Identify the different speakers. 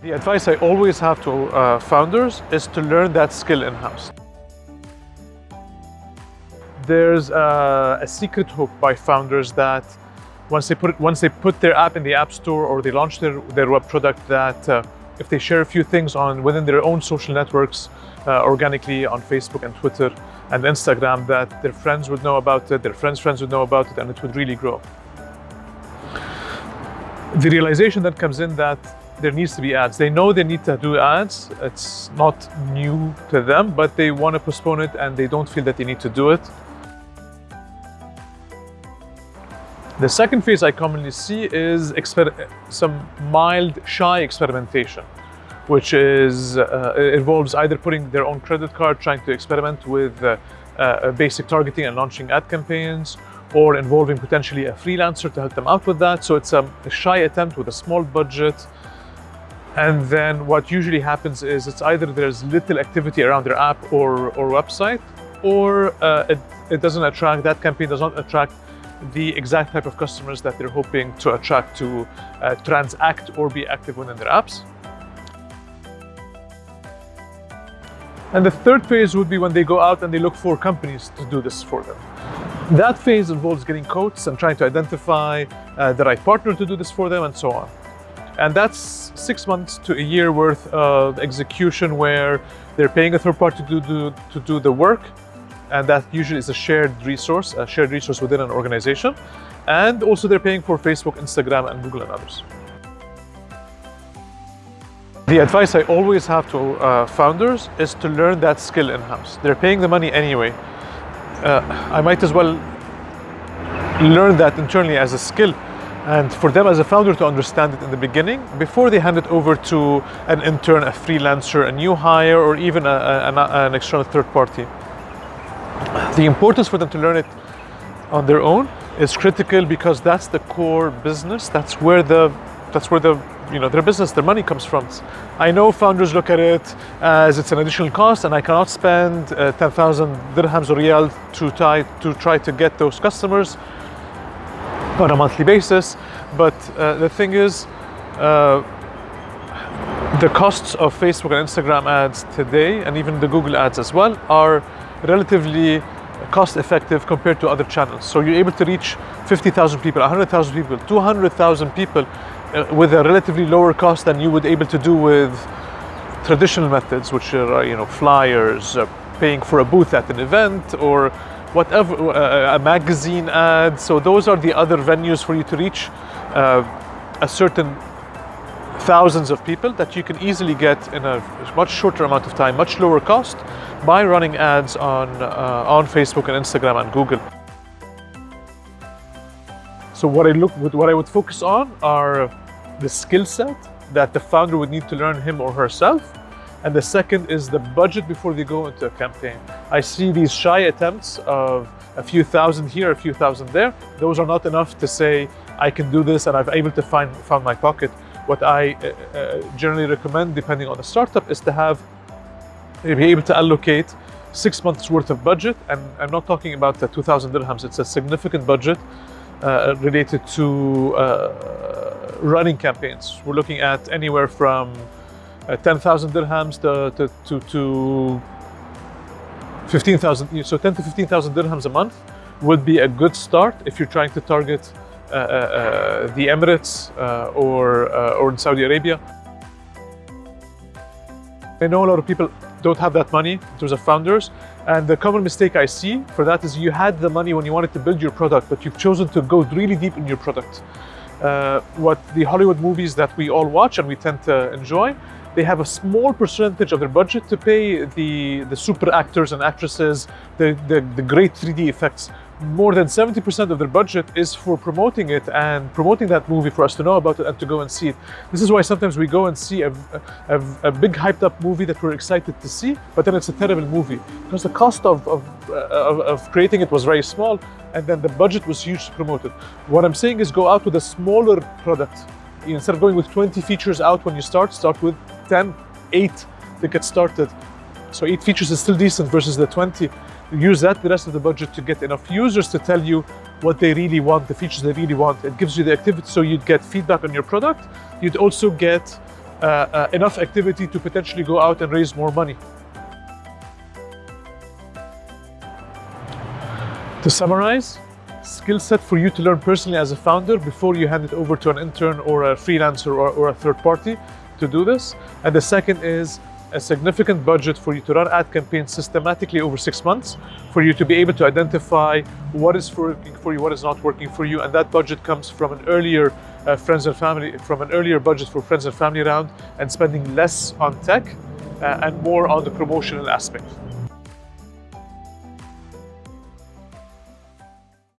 Speaker 1: The advice I always have to uh, founders is to learn that skill in-house. There's uh, a secret hook by founders that once they put it, once they put their app in the app store or they launch their, their web product that uh, if they share a few things on within their own social networks uh, organically on Facebook and Twitter and Instagram that their friends would know about it, their friends' friends would know about it and it would really grow. The realization that comes in that there needs to be ads. They know they need to do ads. It's not new to them, but they want to postpone it and they don't feel that they need to do it. The second phase I commonly see is some mild shy experimentation, which is uh, involves either putting their own credit card, trying to experiment with uh, uh, basic targeting and launching ad campaigns, or involving potentially a freelancer to help them out with that. So it's a shy attempt with a small budget and then what usually happens is it's either there's little activity around their app or, or website, or uh, it, it doesn't attract, that campaign does not attract the exact type of customers that they're hoping to attract to uh, transact or be active within their apps. And the third phase would be when they go out and they look for companies to do this for them. That phase involves getting quotes and trying to identify uh, the right partner to do this for them and so on. And that's six months to a year worth of execution where they're paying a third party to do, to do the work. And that usually is a shared resource, a shared resource within an organization. And also they're paying for Facebook, Instagram, and Google and others. The advice I always have to uh, founders is to learn that skill in-house. They're paying the money anyway. Uh, I might as well learn that internally as a skill and for them as a founder to understand it in the beginning before they hand it over to an intern, a freelancer, a new hire, or even a, a, an, external third party. The importance for them to learn it on their own is critical because that's the core business. That's where the that's where the you know their business, their money comes from. I know founders look at it as it's an additional cost, and I cannot spend uh, 10,000 dirhams or riyal to try to try to get those customers on a monthly basis. But uh, the thing is, uh, the costs of Facebook and Instagram ads today, and even the Google ads as well, are relatively cost effective compared to other channels. So you're able to reach 50,000 people, 100,000 people, 200,000 people uh, with a relatively lower cost than you would able to do with traditional methods, which are, you know, flyers, uh, paying for a booth at an event, or whatever, uh, a magazine ad. So those are the other venues for you to reach uh, a certain thousands of people that you can easily get in a much shorter amount of time, much lower cost by running ads on, uh, on Facebook and Instagram and Google. So what I look, what I would focus on are the skill set that the founder would need to learn him or herself and the second is the budget before they go into a campaign. I see these shy attempts of a few thousand here, a few thousand there. Those are not enough to say, I can do this and I'm able to find, find my pocket. What I uh, uh, generally recommend, depending on the startup, is to have, be able to allocate six months worth of budget. And I'm not talking about the 2,000 dirhams. It's a significant budget uh, related to uh, running campaigns. We're looking at anywhere from uh, 10,000 dirhams to, to, to, to 15,000, so 10 to 15,000 dirhams a month would be a good start if you're trying to target uh, uh, uh the Emirates uh, or, uh, or in Saudi Arabia. I know a lot of people don't have that money in terms of founders. And the common mistake I see for that is you had the money when you wanted to build your product, but you've chosen to go really deep in your product. Uh, what the Hollywood movies that we all watch and we tend to enjoy they have a small percentage of their budget to pay the, the super actors and actresses, the, the, the great 3D effects. More than 70% of their budget is for promoting it and promoting that movie for us to know about it and to go and see it. This is why sometimes we go and see a, a, a big hyped up movie that we're excited to see, but then it's a terrible movie because the cost of, of, uh, of, of creating it was very small and then the budget was huge to promote it. What I'm saying is go out with a smaller product instead of going with 20 features out when you start, start with 10, 8 to get started. So 8 features is still decent versus the 20. Use that the rest of the budget to get enough users to tell you what they really want, the features they really want. It gives you the activity so you'd get feedback on your product. You'd also get uh, uh, enough activity to potentially go out and raise more money. To summarize, skill set for you to learn personally as a founder before you hand it over to an intern or a freelancer or, or a third party to do this. And the second is a significant budget for you to run ad campaigns systematically over six months for you to be able to identify what is working for you, what is not working for you. And that budget comes from an earlier uh, friends and family, from an earlier budget for friends and family round and spending less on tech uh, and more on the promotional aspect.